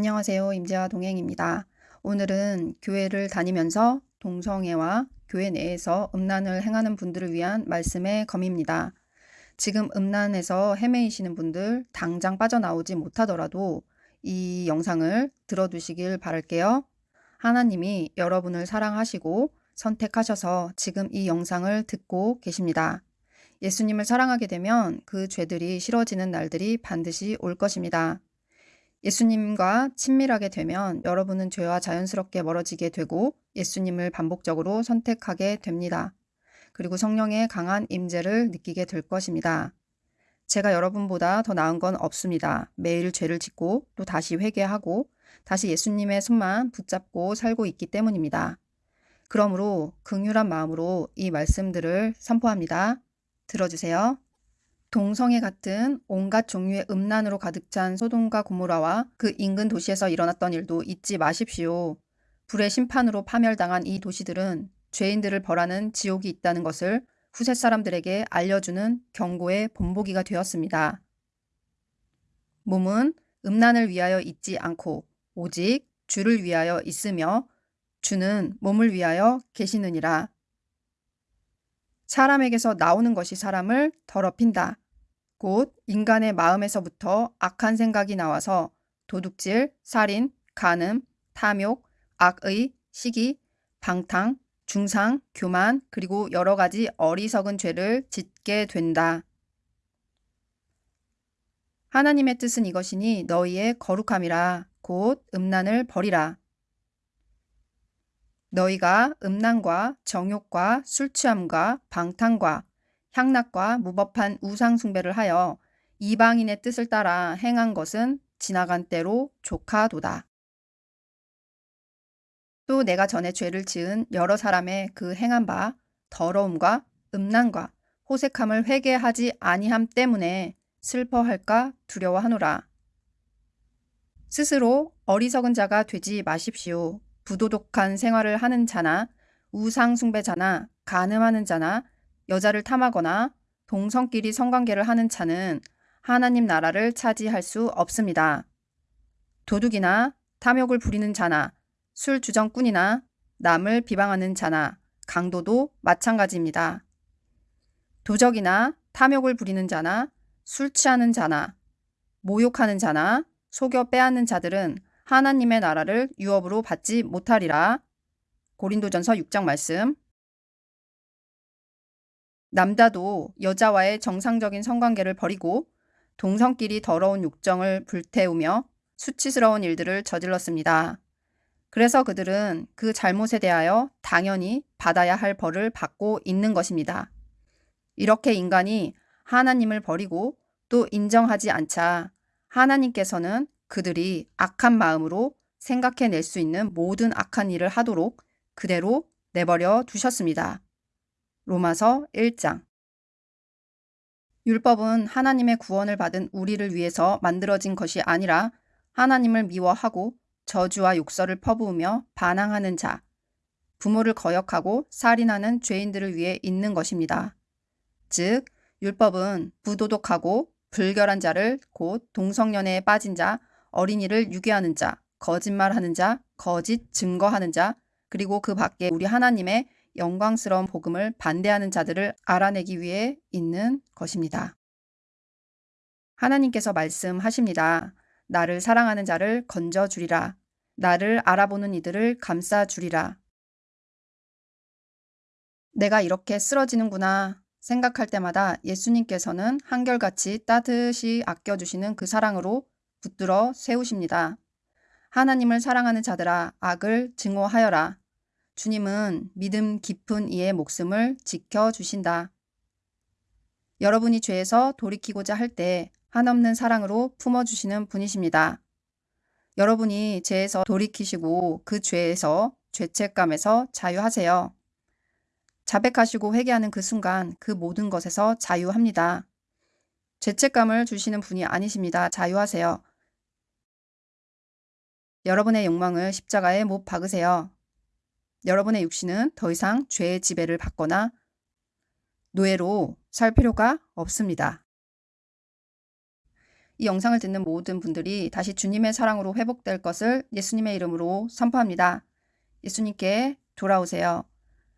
안녕하세요. 임재화 동행입니다. 오늘은 교회를 다니면서 동성애와 교회 내에서 음란을 행하는 분들을 위한 말씀의 검입니다. 지금 음란에서 헤매이시는 분들 당장 빠져나오지 못하더라도 이 영상을 들어두시길 바랄게요. 하나님이 여러분을 사랑하시고 선택하셔서 지금 이 영상을 듣고 계십니다. 예수님을 사랑하게 되면 그 죄들이 싫어지는 날들이 반드시 올 것입니다. 예수님과 친밀하게 되면 여러분은 죄와 자연스럽게 멀어지게 되고 예수님을 반복적으로 선택하게 됩니다. 그리고 성령의 강한 임재를 느끼게 될 것입니다. 제가 여러분보다 더 나은 건 없습니다. 매일 죄를 짓고 또 다시 회개하고 다시 예수님의 손만 붙잡고 살고 있기 때문입니다. 그러므로 긍휼한 마음으로 이 말씀들을 선포합니다. 들어주세요. 동성애 같은 온갖 종류의 음란으로 가득 찬 소돔과 고모라와 그 인근 도시에서 일어났던 일도 잊지 마십시오. 불의 심판으로 파멸당한 이 도시들은 죄인들을 벌하는 지옥이 있다는 것을 후세 사람들에게 알려주는 경고의 본보기가 되었습니다. 몸은 음란을 위하여 있지 않고 오직 주를 위하여 있으며 주는 몸을 위하여 계시느니라. 사람에게서 나오는 것이 사람을 더럽힌다. 곧 인간의 마음에서부터 악한 생각이 나와서 도둑질, 살인, 간음, 탐욕, 악의, 시기, 방탕, 중상, 교만, 그리고 여러 가지 어리석은 죄를 짓게 된다. 하나님의 뜻은 이것이니 너희의 거룩함이라 곧 음란을 버리라. 너희가 음란과 정욕과 술 취함과 방탕과 향락과 무법한 우상 숭배를 하여 이방인의 뜻을 따라 행한 것은 지나간 때로 조카도다. 또 내가 전에 죄를 지은 여러 사람의 그 행한 바 더러움과 음란과 호색함을 회개하지 아니함 때문에 슬퍼할까 두려워하노라. 스스로 어리석은 자가 되지 마십시오. 부도덕한 생활을 하는 자나 우상 숭배자나 간음하는 자나 여자를 탐하거나 동성끼리 성관계를 하는 자는 하나님 나라를 차지할 수 없습니다. 도둑이나 탐욕을 부리는 자나 술 주정꾼이나 남을 비방하는 자나 강도도 마찬가지입니다. 도적이나 탐욕을 부리는 자나 술 취하는 자나 모욕하는 자나 속여 빼앗는 자들은 하나님의 나라를 유업으로 받지 못하리라. 고린도전서 6장 말씀 남자도 여자와의 정상적인 성관계를 버리고 동성끼리 더러운 욕정을 불태우며 수치스러운 일들을 저질렀습니다. 그래서 그들은 그 잘못에 대하여 당연히 받아야 할 벌을 받고 있는 것입니다. 이렇게 인간이 하나님을 버리고 또 인정하지 않자 하나님께서는 그들이 악한 마음으로 생각해낼 수 있는 모든 악한 일을 하도록 그대로 내버려 두셨습니다. 로마서 1장 율법은 하나님의 구원을 받은 우리를 위해서 만들어진 것이 아니라 하나님을 미워하고 저주와 욕설을 퍼부으며 반항하는 자, 부모를 거역하고 살인하는 죄인들을 위해 있는 것입니다. 즉, 율법은 부도덕하고 불결한 자를 곧 동성연애에 빠진 자, 어린이를 유괴하는 자, 거짓말하는 자, 거짓 증거하는 자, 그리고 그 밖에 우리 하나님의 영광스러운 복음을 반대하는 자들을 알아내기 위해 있는 것입니다. 하나님께서 말씀하십니다. 나를 사랑하는 자를 건져 주리라. 나를 알아보는 이들을 감싸 주리라. 내가 이렇게 쓰러지는구나 생각할 때마다 예수님께서는 한결같이 따뜻이 아껴주시는 그 사랑으로 붙들어 세우십니다. 하나님을 사랑하는 자들아 악을 증오하여라. 주님은 믿음 깊은 이의 목숨을 지켜주신다. 여러분이 죄에서 돌이키고자 할 때 한없는 사랑으로 품어주시는 분이십니다. 여러분이 죄에서 돌이키시고 그 죄에서 죄책감에서 자유하세요. 자백하시고 회개하는 그 순간 그 모든 것에서 자유합니다. 죄책감을 주시는 분이 아니십니다. 자유하세요. 여러분의 욕망을 십자가에 못 박으세요. 여러분의 육신은 더 이상 죄의 지배를 받거나 노예로 살 필요가 없습니다. 이 영상을 듣는 모든 분들이 다시 주님의 사랑으로 회복될 것을 예수님의 이름으로 선포합니다. 예수님께 돌아오세요.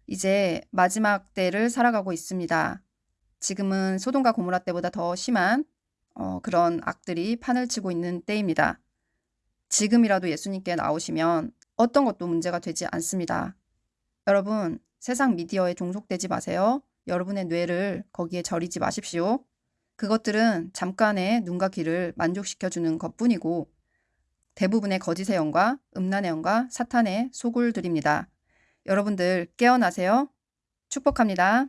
이제 마지막 때를 살아가고 있습니다. 지금은 소돔과 고모라 때보다 더 심한 어, 그런 악들이 판을 치고 있는 때입니다. 지금이라도 예수님께 나오시면 어떤 것도 문제가 되지 않습니다. 여러분, 세상 미디어에 종속되지 마세요. 여러분의 뇌를 거기에 절이지 마십시오. 그것들은 잠깐의 눈과 귀를 만족시켜주는 것 뿐이고 대부분의 거짓의 영과 음란의 영과 사탄의 소굴들입니다. 여러분들 깨어나세요. 축복합니다.